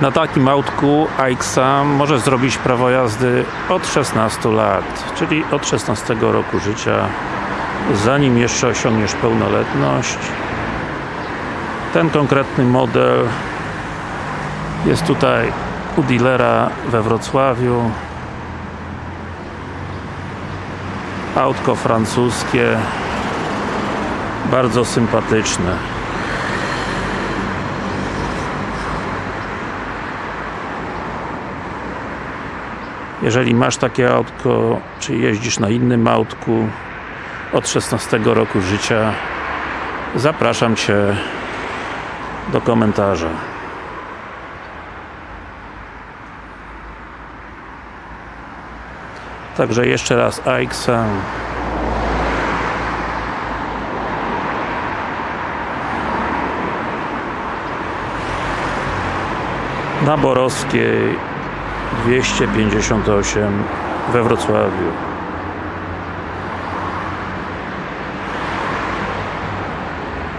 Na takim autku AXA możesz zrobić prawo jazdy od 16 lat, czyli od 16 roku życia, zanim jeszcze osiągniesz pełnoletność. Ten konkretny model jest tutaj u dealera we Wrocławiu. Autko francuskie, bardzo sympatyczne. Jeżeli masz takie autko, czy jeździsz na innym autku od 16 roku życia, zapraszam Cię do komentarza. Także jeszcze raz AXA na Borowskiej 258 we Wrocławiu